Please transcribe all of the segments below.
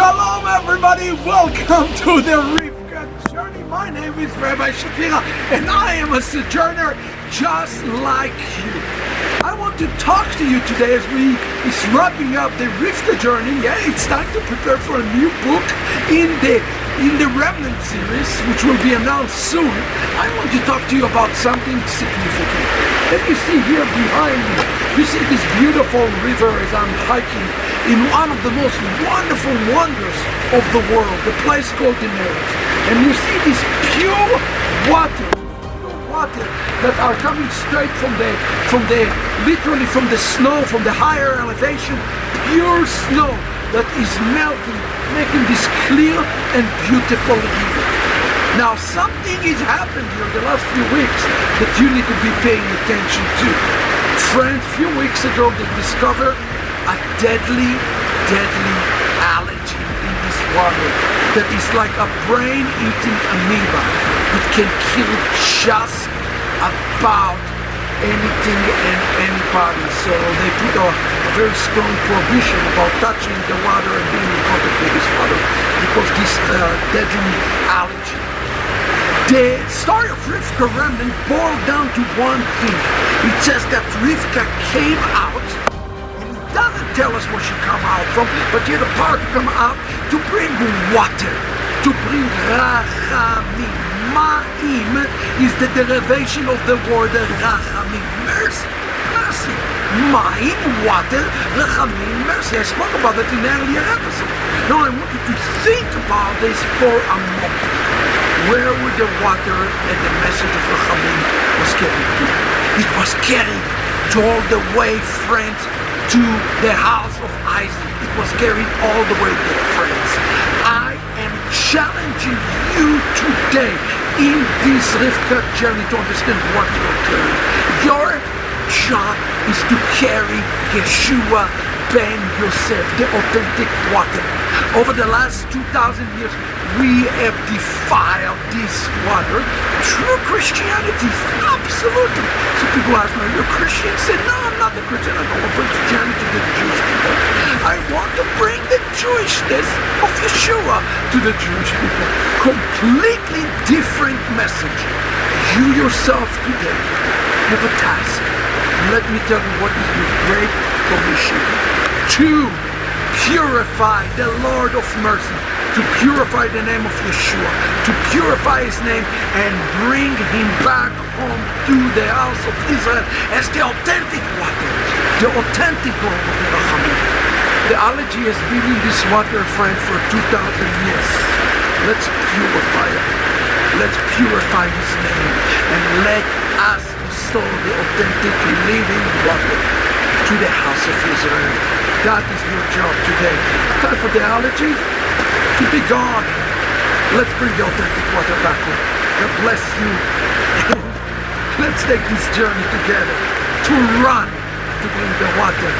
everybody, welcome to the Rivka journey. My name is Rabbi Shapira and I am a sojourner just like you. I want to talk to you today as we is wrapping up the Rivka journey. Yeah, it's time to prepare for a new book in the in the Remnant series, which will be announced soon. I want to talk to you about something significant. As you see here behind me, you see this beautiful river as I'm hiking in one of the most wonderful wonders of the world, the place called the Neres. And you see this pure water, water that are coming straight from the, from the, literally from the snow, from the higher elevation, pure snow that is melting, making this clear and beautiful river. Now something has happened here the last few weeks that you need to be paying attention to. Friends, a few weeks ago they discovered a deadly, deadly allergy in this water that is like a brain-eating amoeba that can kill just about anything and anybody. So they put a, a very strong prohibition about touching the water and being in contact with this water because this uh, deadly allergy. The story of Rivka Remnant boiled down to one thing. It says that Rivka came out and doesn't tell us where she come out from, but here the to come out to bring water, to bring rachamim. Ma'im is the derivation of the word rachamim, mercy, mercy. Ma'im, water, rachamim, mercy. I spoke about that in earlier episode. Now I want you to think about this for a moment. Where were the water and the message of rachamim was carried to? It was carried all the way, friends, to the house of Isaac. It was carried all the way there, friends. I am challenging you today in this Rivka journey to understand what you're carrying. Your job is to carry Yeshua Ben Yosef, the authentic water. Over the last 2,000 years, we have defiled this water through Christianity. Absolutely. So people ask me, are you a Christian? I say, no, I'm not a Christian. I don't want to bring Christianity to the Jewish people. I want to bring the Jewishness of Yeshua to the Jewish people. Completely different message. You yourself today have a task. Let me tell you what is your great commission. To purify the Lord of mercy to purify the name of Yeshua, to purify his name and bring him back home to the house of Israel as the authentic water, the authentic water of the Rachamim. The allergy has been in this water, friend, for 2,000 years. Let's purify it. Let's purify his name and let us restore the authentic living water to the house of Israel. That is your job today. Time for the allergy to be gone. Let's bring the authentic water back home. God bless you. Let's take this journey together to run to bring the water.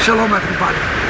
Shalom everybody.